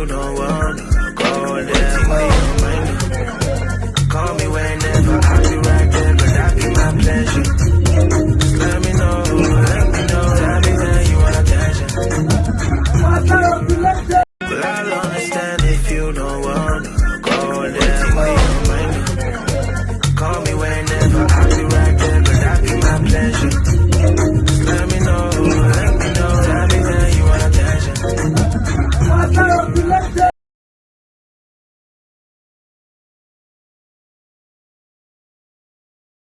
you don't wanna go there. Wait, Call me whenever, I'll be right there, but that be my pleasure. Let me know, let me know, Let me know you want attention. Well, I'll understand if you don't want After I'm selected.